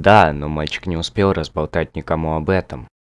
да но мальчик не успел разболтать никому об этом.